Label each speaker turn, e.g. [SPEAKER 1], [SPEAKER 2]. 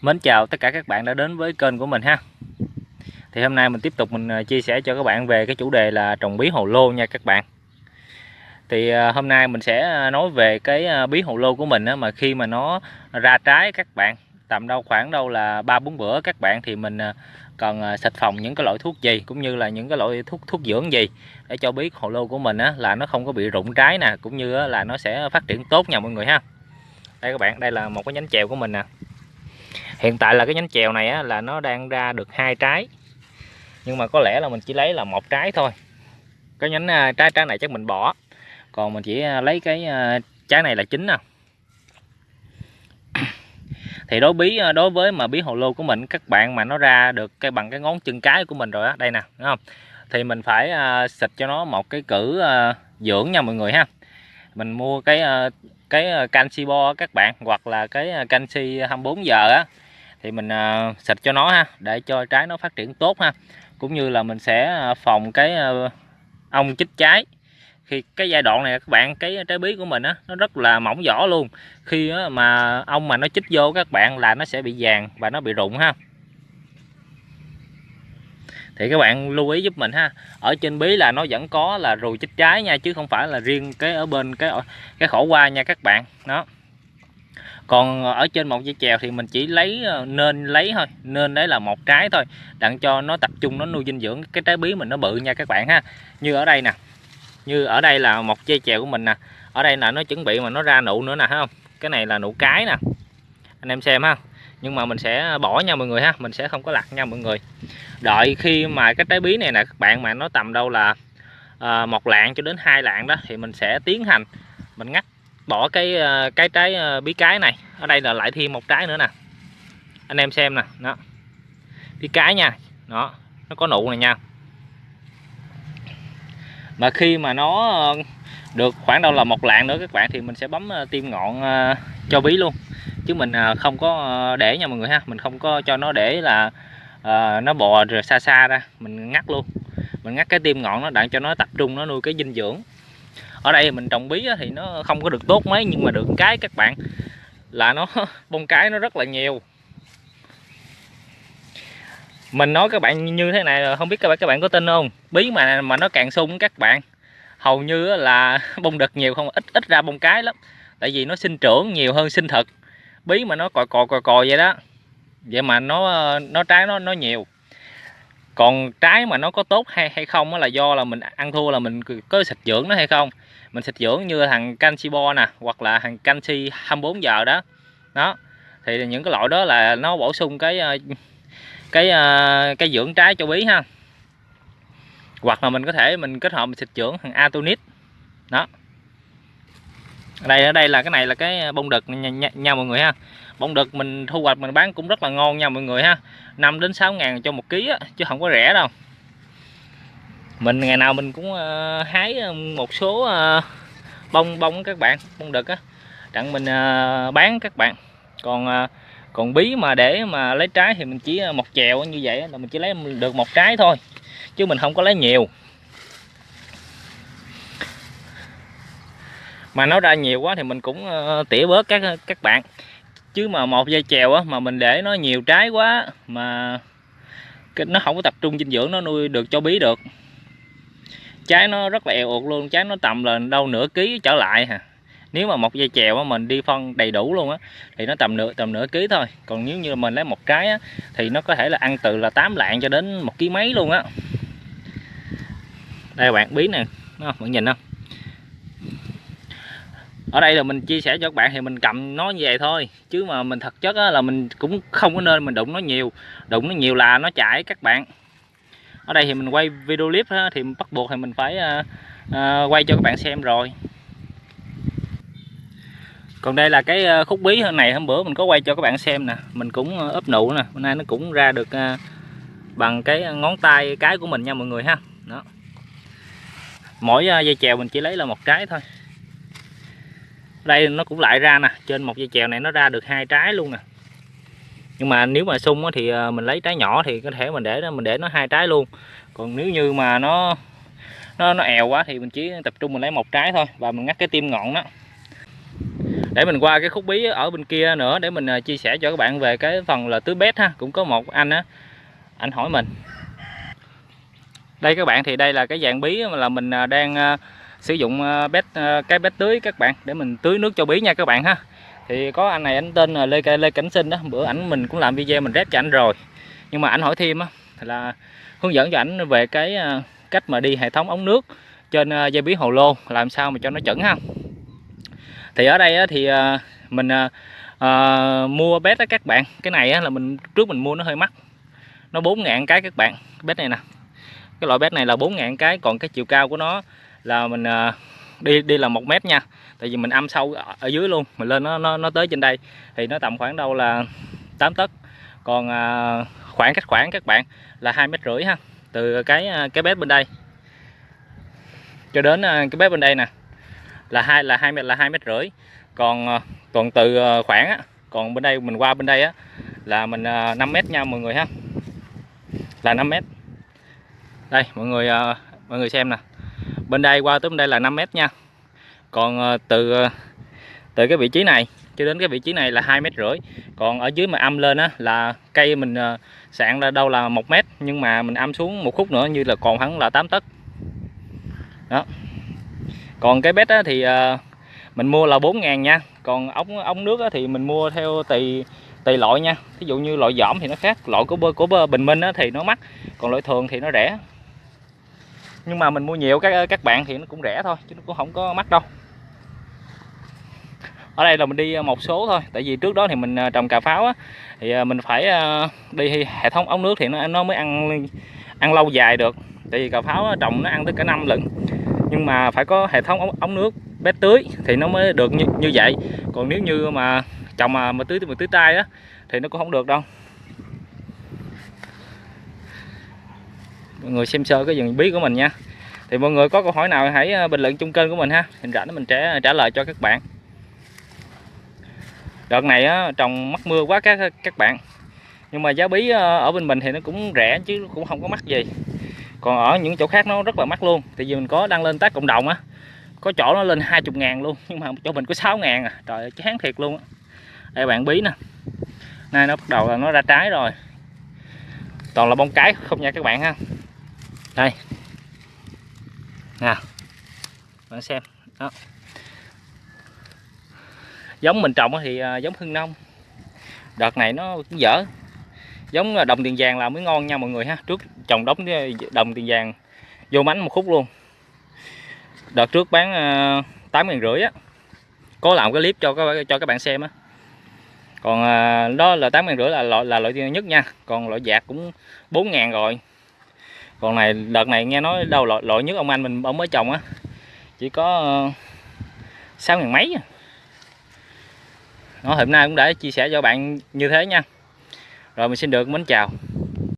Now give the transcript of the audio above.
[SPEAKER 1] Mến chào tất cả các bạn đã đến với kênh của mình ha. Thì hôm nay mình tiếp tục mình à, chia sẻ cho các bạn về cái chủ đề là trồng bí hồ lô nha các bạn. Thì à, hôm nay mình sẽ à, nói về cái bí hồ lô của mình á, mà khi mà nó ra trái các bạn Tầm đâu khoảng đâu là 3-4 bữa các bạn thì mình cần xịt phòng những cái loại thuốc gì Cũng như là những cái loại thuốc thuốc dưỡng gì Để cho bí hồ lô của mình á, là nó không có bị rụng trái nè Cũng như là nó sẽ phát triển tốt nha mọi người ha. Đây các bạn, đây là một cái nhánh chèo của mình nè hiện tại là cái nhánh chèo này á, là nó đang ra được hai trái. Nhưng mà có lẽ là mình chỉ lấy là một trái thôi. Cái nhánh à, trái trái này chắc mình bỏ. Còn mình chỉ à, lấy cái à, trái này là chính nè thì đối bí đối với mà bí hồ lô của mình các bạn mà nó ra được cái bằng cái ngón chân cái của mình rồi á đây nè đúng không? Thì mình phải uh, xịt cho nó một cái cử uh, dưỡng nha mọi người ha. Mình mua cái uh, cái canxi bo các bạn hoặc là cái canxi 24 giờ á thì mình à, xịt cho nó ha để cho trái nó phát triển tốt ha. Cũng như là mình sẽ à, phòng cái à, ong chích trái. Khi cái giai đoạn này các bạn cái trái bí của mình á nó rất là mỏng vỏ luôn. Khi á, mà ong mà nó chích vô các bạn là nó sẽ bị vàng và nó bị rụng ha. Thì các bạn lưu ý giúp mình ha ở trên bí là nó vẫn có là ruồi chích trái nha chứ không phải là riêng cái ở bên cái cái khổ qua nha các bạn. Đó còn ờ, ở trên một dây chèo thì mình chỉ lấy ờ, nên lấy thôi. Nên đấy là một trái thôi đặng cho nó tập trung nó nuôi dinh dưỡng cái trái bí mình nó bự nha các bạn ha. Như ở đây nè như ở đây là một dây chèo của mình nè. Ở đây là nó chuẩn bị mà nó ra nụ nữa nè thấy không? Cái này là nụ cái nè. Anh em xem ha. Nhưng mà mình sẽ bỏ nha mọi người ha mình sẽ không có lặt nha mọi người. Đợi khi mà cái trái bí này nè các bạn mà nó tầm đâu là à, một lạng cho đến hai lạng đó thì mình sẽ tiến hành mình ngắt bỏ cái ờ, cái trái ờ, bí cái này. Ở đây là lại thêm một trái nữa nè. Anh em xem nè, đó. Bí cái nha. Đó, nó có nụ này nha. Mà khi mà nó ờ, được khoảng đâu là một lạng nữa, các bạn, thì mình sẽ bấm tim ngọn cho bí luôn. Chứ mình không có để nha mọi người ha. Mình không có cho nó để là nó bò rồi xa xa ra. Mình ngắt luôn. Mình ngắt cái tim ngọn nó đặng cho nó tập trung, nó nuôi cái dinh dưỡng ở đây mình trồng bí thì nó không có được tốt mấy, nhưng mà được cái các bạn, là nó bông cái nó rất là nhiều. Mình nói các bạn như thế này không biết các bạn các bạn có tin không? Bí mà mà nó càng sung các bạn, hầu như là bông đực nhiều không, ít ít ra bông cái lắm. Tại vì nó sinh trưởng nhiều hơn sinh thực bí mà nó còi còi còi còi vậy đó. Vậy mà nó nó trái nó nó nhiều còn trái mà nó có tốt hay hay không là do là mình ăn thua là mình có xịt dưỡng nó hay không. Mình xịt dưỡng như thằng canxi bo nè hoặc là thằng canxi 24 giờ đó. Đó thì những cái loại đó là nó bổ sung cái ờ, cái ờ, cái dưỡng trái cho bí ha. Hoặc là mình có thể mình kết hợp mình xịt dưỡng thằng atonit. Đó. Ở đây ở đây là cái này là cái bông đực nha, nha, nha mọi người ha bông đực mình thu hoạch mình bán cũng rất là ngon nha mọi người ha. 5 đến 6 ngàn cho một ký á, chứ không có rẻ đâu. Mình ngày nào mình cũng uh, hái ờ, một số uh, bông bông các bạn bông đực á. Đặng mình uh, bán các bạn. Còn uh, còn bí mà để mà lấy trái thì mình chỉ một chèo như vậy là mình chỉ lấy được một trái thôi chứ mình không có lấy nhiều. Mà nó ra nhiều quá thì mình cũng uh, tỉa bớt các các bạn chứ mà một dây chèo á mà mình để nó nhiều trái quá mà nó không có tập trung dinh dưỡng nó nuôi được cho bí được. Trái nó rất là eo ụt luôn trái nó tầm là đâu nửa ký trở lại hả nếu mà một dây chèo á, mình đi phân đầy đủ luôn á thì nó tầm nửa tầm nửa ký thôi. Còn nếu như mình lấy một trái á, thì nó có thể là ăn từ là 8 lạng cho đến một ký mấy luôn á. Đây bạn bí nè. Bạn nhìn không? Ở đây là mình chia sẻ cho các bạn thì mình cầm nó như vậy thôi. Chứ mà mình thật chất là mình cũng không có nên mình đụng nó nhiều. Đụng nó nhiều là nó chảy các bạn. Ở đây thì mình quay video clip thì bắt buộc thì mình phải uh, uh, quay cho các bạn xem rồi. Còn đây là cái à, khúc bí hôm này hôm bữa mình có quay cho các bạn xem nè. Mình cũng ấp nụ nè. Hôm nay nó cũng ra được uh, bằng cái ngón tay cái của mình nha mọi người ha. Đó. Mỗi dây chèo mình chỉ lấy là một trái thôi đây, nó cũng lại ra nè. Trên một dây chèo này nó ra được hai trái luôn nè. Nhưng mà nếu mà sung thì ờ, mình lấy trái nhỏ thì có thể mình để nó, mình để nó hai trái luôn. Còn nếu như mà nó nó nó èo quá thì mình chỉ tập trung mình lấy một trái thôi và mình ngắt cái tim ngọn đó. Để mình qua cái khúc bí ở bên kia nữa để mình ờ, chia sẻ cho các bạn về cái phần là tưới bét ha. Cũng có một anh á, anh hỏi mình. Đây các bạn, thì đây là cái dạng bí mà là mình ờ, đang sử dụng ờ, bét ờ, cái bét tưới các bạn, để mình tưới nước cho bí nha các bạn ha. Thì có anh này anh tên là Lê Lê Cảnh Sinh đó, bữa ảnh mình cũng làm video mình rep cho anh rồi. Nhưng mà ảnh hỏi thêm á, là hướng dẫn cho ảnh về cái ờ, cách mà đi hệ thống ống nước trên dây bí hồ lô, làm sao mà cho nó chuẩn ha. Thì ở đây thì mình mua bét đó các bạn, cái này là mình, trước mình mua nó hơi mắc, nó 4 ngàn cái các bạn, bét này nè. Cái loại bét này là 4 ngàn cái, còn cái chiều cao của nó là mình à, đi đi là một mét nha. Tại vì mình âm sâu ở dưới luôn mình lên nó nó, nó tới trên đây. Thì nó tầm khoảng đâu là 8 tấc. Còn à, khoảng cách khoảng các bạn là hai mét rưỡi ha từ cái à, cái bếp bên đây. Cho đến cái bếp bên đây nè là hai là hai mét là hai mét rưỡi. Còn còn từ khoảng á còn bên đây mình qua bên đây á là mình 5 mét nha mọi người ha. Là 5 mét. Đây mọi người mọi người xem nè bên đây qua tới bên đây là 5 mét nha. Còn ờ, từ ờ, từ cái vị trí này cho đến cái vị trí này là hai mét rưỡi. Còn ở dưới mà âm lên á là cây mình ờ, sạn ra đâu là một mét, nhưng mà mình âm xuống một khúc nữa như là còn hắn là 8 tấc. Đó. Còn cái bét á thì mình mua là 4 ngàn nha. Còn ống ống nước thì mình mua theo tùy tùy loại nha. Ví dụ như loại giỏm thì nó khác, loại của của bình minh thì nó mắc, còn loại thường thì nó rẻ nhưng mà mình mua nhiều các ờ, các bạn thì nó cũng rẻ thôi chứ nó cũng không có mắc đâu. Ở đây là mình đi ờ, một số thôi tại vì trước đó thì mình ờ, trồng cà pháo á, thì mình phải đi hệ thống ống nước thì nó nó mới ăn ăn lâu dài được. Tại vì cà pháo trồng nó ăn tới cả năm lận nhưng mà phải có hệ thống ống, ống nước bé tưới thì nó mới được như, như vậy. Còn nếu như mà trồng mà, mà tưới mà tưới tay á thì nó cũng không được đâu. Mọi người xem sơ cái vườn bí của mình nha. Thì mọi người có câu hỏi nào hãy ờ, bình luận chung kênh của mình ha. Hình rảnh mình sẽ trả lời cho các bạn. Đợt này á, trồng mắc mưa quá các các bạn. Nhưng mà giá bí ờ, ở bên mình thì nó cũng rẻ chứ cũng không có mắc gì. Còn ở những chỗ khác nó rất là mắc luôn. Tại vì mình có đăng lên tác cộng đồng á. Có chỗ nó lên 20 ngàn luôn nhưng mà chỗ mình có 6 ngàn à. Trời ơi chán thiệt luôn á. Đây bạn bí nè. Nay nó bắt đầu là nó ra trái rồi. Toàn là bông cái không nha các bạn ha đây. Nè bạn xem. Đó. Giống mình trồng thì à, giống hưng nông. Đợt này nó cũng dở. Giống à, đồng tiền vàng là mới ngon nha mọi người ha. Trước trồng đống à, đồng tiền vàng vô mánh một khúc luôn. Đợt trước bán tám ngàn rưỡi á. Có làm cái clip cho các cho các bạn xem á. Còn đó là tám ngàn rưỡi là loại là loại nhất nha. Còn loại dạt cũng bốn ngàn rồi còn này đợt này nghe nói đâu lỗi, lỗi nhất ông anh mình ông mới trồng á. Chỉ có ờ, sáu ngàn mấy à. nó hôm nay cũng đã chia sẻ cho bạn như thế nha. Rồi mình xin được mến chào.